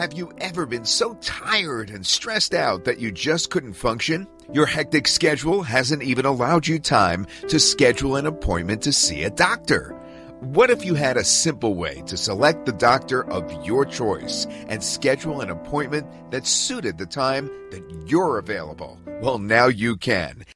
Have you ever been so tired and stressed out that you just couldn't function? Your hectic schedule hasn't even allowed you time to schedule an appointment to see a doctor. What if you had a simple way to select the doctor of your choice and schedule an appointment that suited the time that you're available? Well, now you can.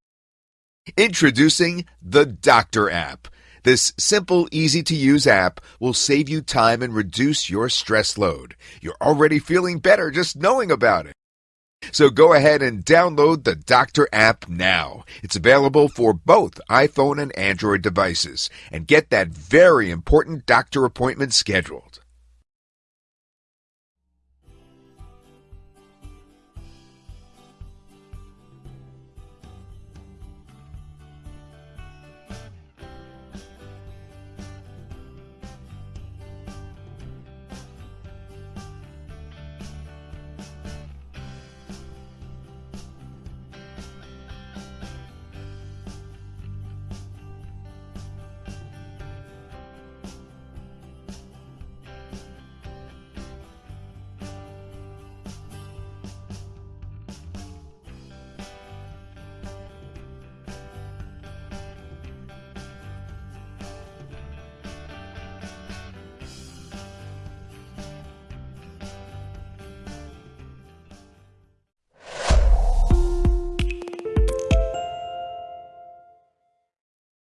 Introducing the Doctor app. This simple, easy to use app will save you time and reduce your stress load. You're already feeling better just knowing about it. So go ahead and download the Doctor app now. It's available for both iPhone and Android devices and get that very important doctor appointment scheduled.